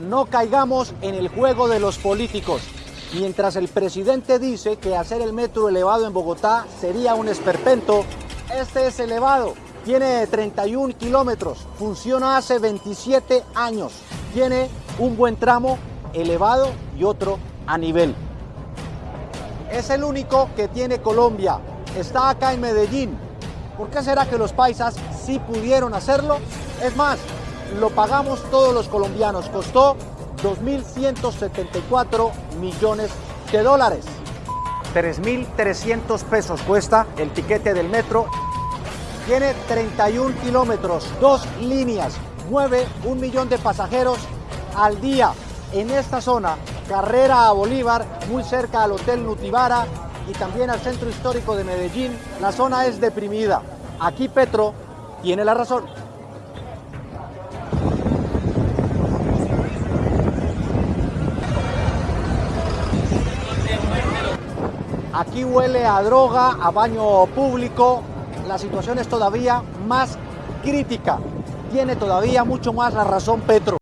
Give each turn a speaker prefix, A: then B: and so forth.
A: no caigamos en el juego de los políticos. Mientras el presidente dice que hacer el metro elevado en Bogotá sería un esperpento, este es elevado. Tiene 31 kilómetros, funciona hace 27 años. Tiene un buen tramo elevado y otro a nivel. Es el único que tiene Colombia. Está acá en Medellín. ¿Por qué será que los paisas sí pudieron hacerlo? Es más, lo pagamos todos los colombianos. Costó 2.174 millones de dólares. 3.300 pesos cuesta el tiquete del metro. Tiene 31 kilómetros, dos líneas, mueve un millón de pasajeros al día. En esta zona, carrera a Bolívar, muy cerca al Hotel Nutibara y también al centro histórico de Medellín, la zona es deprimida. Aquí Petro tiene la razón. Aquí huele a droga, a baño público. La situación es todavía más crítica. Tiene todavía mucho más la razón Petro.